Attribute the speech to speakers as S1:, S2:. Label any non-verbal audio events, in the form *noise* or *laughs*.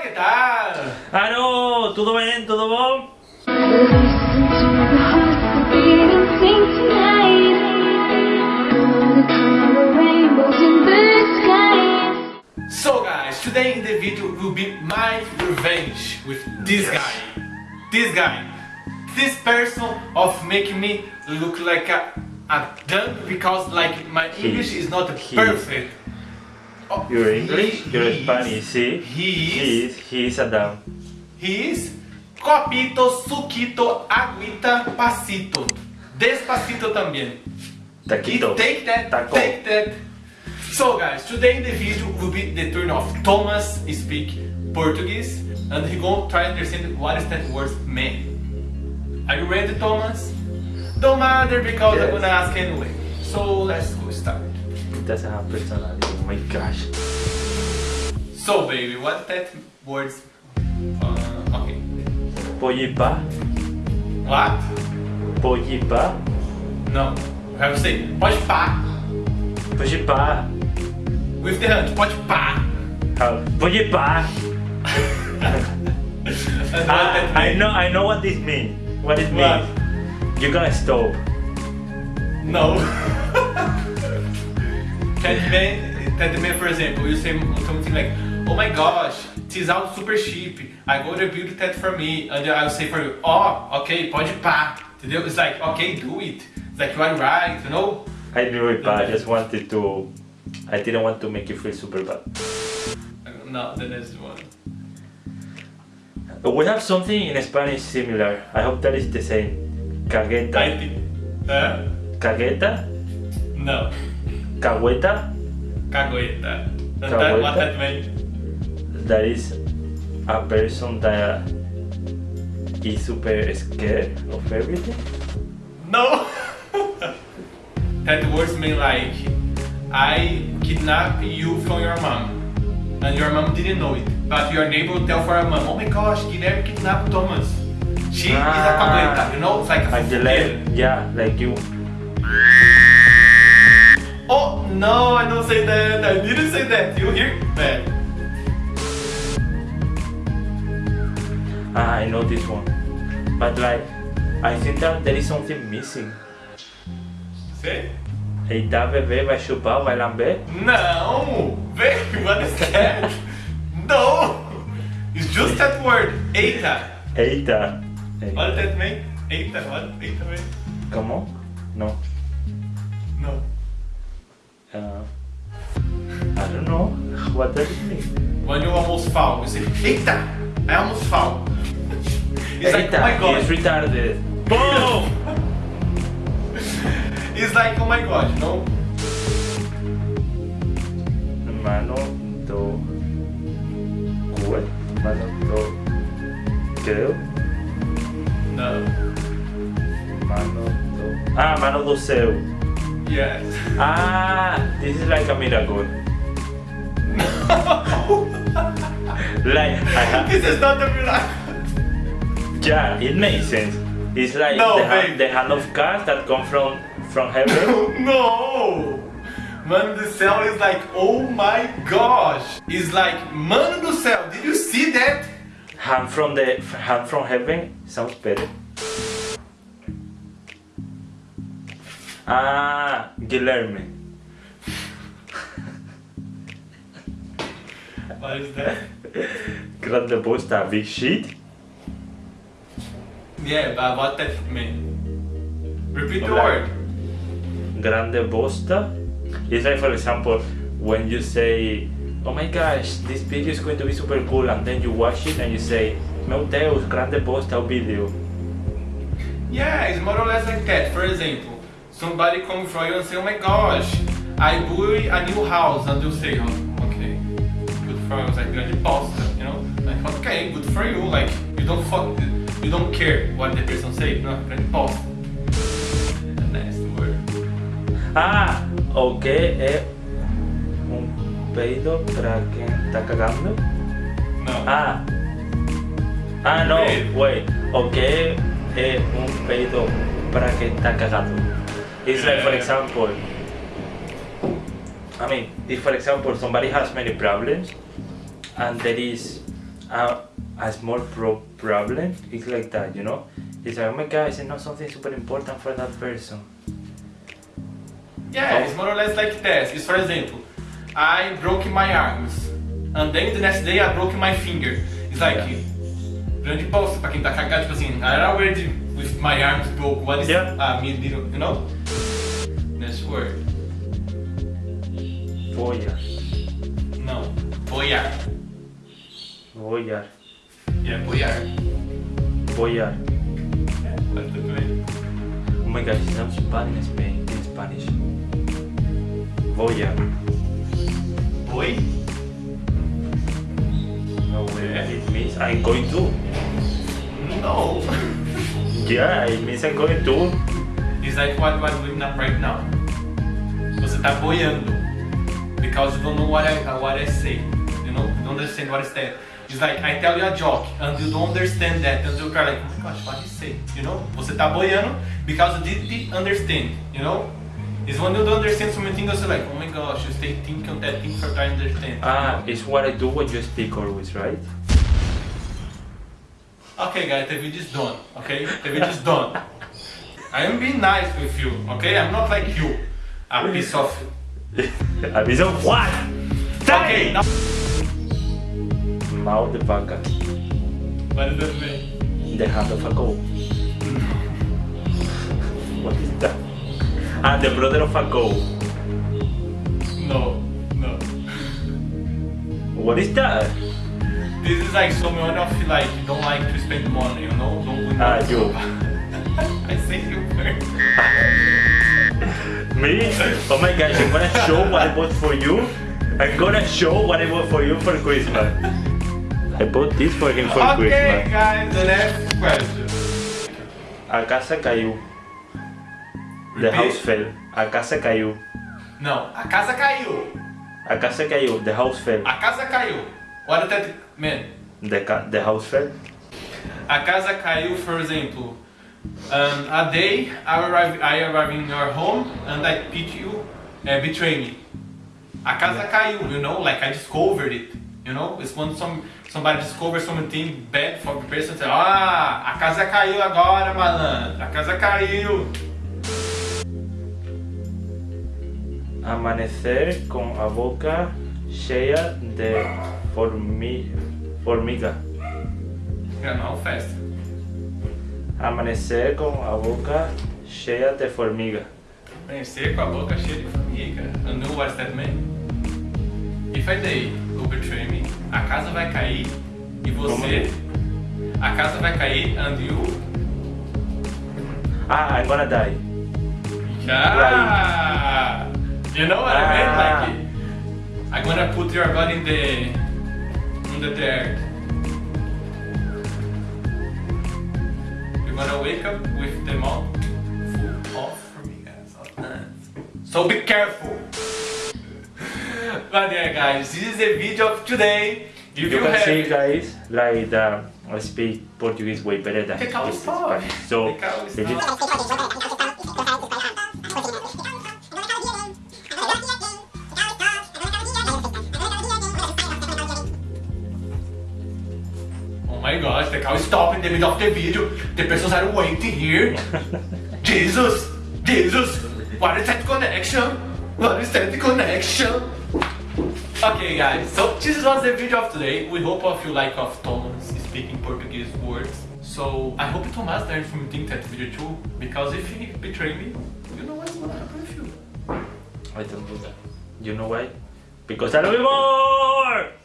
S1: Hola, ¿qué tal?
S2: Ah, no, tudo bem, tudo bom?
S3: Listen to the hearts beating sing tonight. Gonna color rainbows in the skies.
S1: So guys, today in the video will be my revenge with this
S2: Yes.
S1: guy. This guy. This person of making me look like a, a dumb because like my English is not perfect. Oh,
S2: Your English, your
S1: he is-
S2: Spanish, see?
S1: He
S2: He
S1: is,
S2: he is a dumb.
S1: he is copito, suquito, aguita, pasito. Despacito também.
S2: Taquito.
S1: Take that,
S2: Taco.
S1: take that. So guys, today in the video will be the turn of Thomas speak Portuguese and he gonna try to understand what is that word mean. Are you ready Thomas? Don't matter because I'm gonna ask anyway. So let's go start.
S2: It doesn't have personality, oh my gosh.
S1: So baby, what that words? Uh, okay.
S2: Pollipa,
S1: What?
S2: pollipa,
S1: No. You have to say pode pá
S2: pollipa,
S1: with the hand.
S2: Uh, pollipa.
S1: And *laughs* what
S2: Ah, I know, I know what this means. What it
S1: What?
S2: means. You're gonna stop.
S1: No. *laughs* that man, that man, for example, you say something like, "Oh my gosh, this out super cheap. I go to build that for me," and I'll say for you, "Oh, okay, pode pá." Entendeu? It's like, okay, do it. It's like you are right, you know.
S2: I knew it, but I just wanted to. I didn't want to make you feel super bad.
S1: No, the next one.
S2: We have something in Spanish similar. I hope that is the same.
S1: I think. Uh,
S2: Cagueta?
S1: no,
S2: Cagueta?
S1: cagueta. And that, what that mean?
S2: That is a person that is super scared of everything.
S1: No. *laughs* that words mean like, I kidnap you from your mom. And your mom didn't know it. But your neighbor tell for her mom, oh my gosh, Guilherme kidnapped Thomas. She is a
S2: Ah.
S1: cagueta, you know? It's like a
S2: yeah, like you.
S1: Oh, no, I don't say that. I didn't say that. You hear that?
S2: Ah, I know this one. But like, I think that there is something missing.
S1: Say?
S2: Eita, bebê, vai chupar, vai lamber?
S1: No! Baby, what is that? no! It's just that word, eita.
S2: Eita. Ei,
S1: What does that mean? Eita, what? Eita.
S2: No. Does it mean?
S1: When you almost fall, say, Eita! I almost fall. It's like, oh my god.
S2: he's retarded. Boom!
S1: It's like, oh my god, know?
S2: Mano do cue? Mano do creo?
S1: No.
S2: Mano do... Ah, mano do céu.
S1: Yes.
S2: Ah, this is like a miracle. *laughs* Like,
S1: this is not the miracle.
S2: yeah, it makes sense. It's like
S1: No,
S2: the, hand, the hand of cards that come from from heaven.
S1: no! Mano do céu is like, oh my gosh! It's like, Mano do céu, did you see that?
S2: hand from the hand from heaven sounds better. Ah, Guilherme.
S1: What is that?
S2: Grande bosta, big shit.
S1: Yeah, but what that mean? Repeat the word.
S2: Grande bosta. It's like, for example, when you say, "Oh my gosh, this video is going to be super cool," and then you watch it and you say, "Meu Deus, grande bosta o vídeo."
S1: Yeah, it's more or less like that. For example, somebody come from you and say, "Oh my gosh, I built a new house," and you say, "Oh, okay, good for you." It's like grande bosta, you know? Like, okay, good for you. Like, you don't fuck, you don't care what the person say. The next word.
S2: Ah, o que é um peido para quem está cagando?
S1: No.
S2: Ah. Ah, no,
S1: Peido.
S2: wait. O que é um peido para quem está cagado? It's like, for
S1: Yeah.
S2: example, I mean, if for example somebody has many problems and there is a, a small pro- problem. It's like that, you know. It's like, oh my god, it's not something super important for that person.
S1: Yeah, it's more or less like this. It's for example, I broke my arms, and then the next day I broke my finger. It's like
S2: Yeah.
S1: grande bosta pra quem tá cagado, tipo assim, I already with my arms broke. What is
S2: Yeah.
S1: uh, me you know? Next word.
S2: Follar.
S1: No, boiar.
S2: Follar.
S1: Yeah, boiar. Yeah, that's the way.
S2: Oh my gosh, it sounds bad in Spain, in Spanish. Follar.
S1: Boi?
S2: No way.
S1: Yeah.
S2: It means I'm going to.
S1: No. *laughs*
S2: Yeah, it means I'm going to.
S1: It's like what we're doing right now. Você tá boiando. Because you don't know what I, what I say. You know, you don't understand what I say. It's like I tell you a joke and you don't understand that and you're like, oh my gosh, what he say? You know? Você tá boiando because you didn't understand. You know? It's when you don't understand something you're like, oh my gosh, you stay thinking on that thing for trying to understand.
S2: Ah, it's what I do when you speak always, right?
S1: Okay guys, the video is done. Okay? The video is done. I am being nice with you, okay? I'm not like you. A piece of
S2: A what?
S1: Okay, now
S2: Mouth de vaca.
S1: what does that mean?
S2: The hand of a goat. What is that? Ah, the brother of a goat.
S1: No, no.
S2: What is that?
S1: This is like someone of like you don't like to spend money, you know? Don't win
S2: Ah, you. *laughs*
S1: I say you first. *laughs*
S2: Me? Oh my gosh, I'm gonna show what I bought for you. I'm gonna show what I bought for you for Christmas. I bought this for him for
S1: Okay,
S2: Christmas.
S1: guys, the next question.
S2: A casa caiu. The
S1: Repeat.
S2: house fell. A casa caiu.
S1: Não, a casa caiu.
S2: A casa caiu. The house fell.
S1: A casa caiu. What does that mean?
S2: The, the house fell.
S1: A casa caiu, for example. Um, a day I arrive, I arrive in your home and I pick you, uh, betray me. A casa caiu, you know, like I discovered it. You know, it's when some somebody discovers something bad for the person. Say, ah, a casa caiu agora, malandro. A casa caiu.
S2: Amanecer con a boca cheia de formi formiga.
S1: Yeah, no, fast.
S2: Amanecer com a boca cheia de formiga.
S1: Amanhecer com a boca cheia de formiga. I know what that mean. If I day betray me, a casa vai cair e você. A casa vai cair and you.
S2: Ah, I'm gonna die.
S1: Ah! You know what I
S2: Ah.
S1: mean? Like, I'm gonna put your body in the. in the dirt. Gonna wake up with the mouth full of formigas. of ants. So be careful! but yeah, guys, this is the video of today. If
S2: You
S1: you,
S2: can see, guys, like uh, I speak Portuguese way better than this
S1: stuff.
S2: Spanish. So,
S1: my gosh, the cow stopped in the middle of the video. The persons are waiting here. *laughs* Jesus! Jesus! What is that connection? What is that connection? Okay guys, so this was the video of today. We hope of you like of Thomas speaking Portuguese words. So I hope Thomas learned from think that video too, because if he betray me, you know what's gonna happen with you.
S2: I don't do that. You know why? Because I love you more!